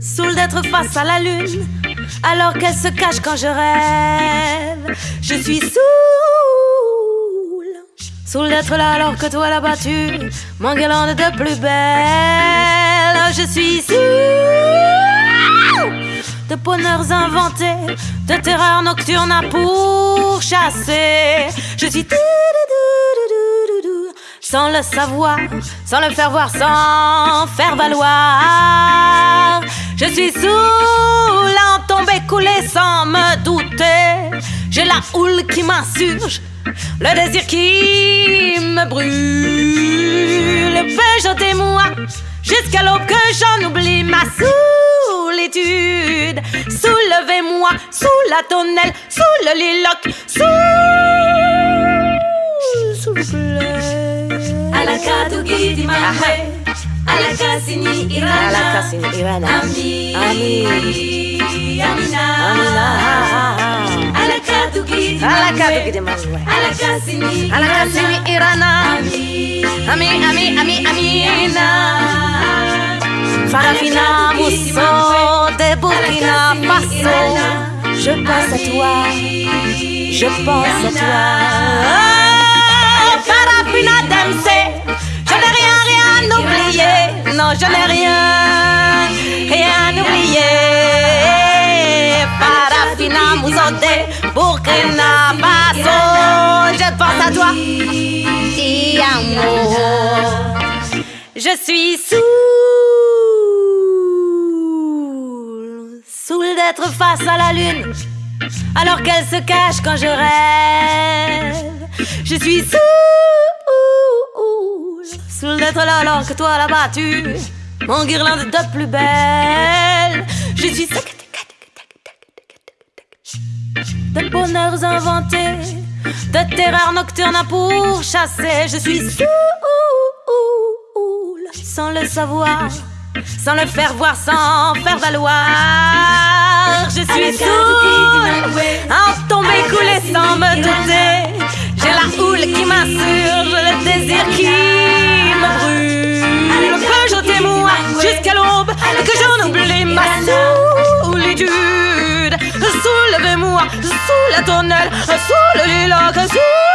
saoule d'être face à la lune, alors qu'elle se cache quand je rêve. Je suis saoule, saoule d'être là alors que toi là-bas tu m'enguirlandes de plus belle. Je suis saoule de bonheurs inventés, de terreurs nocturnes à pourchasser. Je suis sans le savoir, sans le faire voir, sans faire valoir. Je suis sous en tombée coulée sans me douter. J'ai la houle qui m'insurge, le désir qui me brûle. jeter moi jusqu'à l'aube que j'en oublie ma solitude? Soulevez-moi sous la tonnelle, sous le lilac, sous, Gidi mamwe Alakasini irana. Alakasini irana. Ami Ami. Amina. Amina. Alakatu gidi Alakatu gidi mamwe Alakasini Alakasini irana. Ami Ami Ami Ami. Amina. Farafina Mousso de Burkina Faso. Je pense à toi. Je pense à toi Mousso de Burkina Faso Je pense à toi Ti amour je suis saoul, saoul d'être face à la lune, alors qu'elle se cache quand je rêve. Je suis saoul, saoul d'être là alors que toi là-bas tu mon guirlande de plus belle. Bonheurs inventés, de terreurs nocturnes à pourchasser. Je suis saoul sans le savoir, sans le faire voir, sans faire valoir. Je suis sourde, en tomber sous la tonnelle, sous le lilac, sous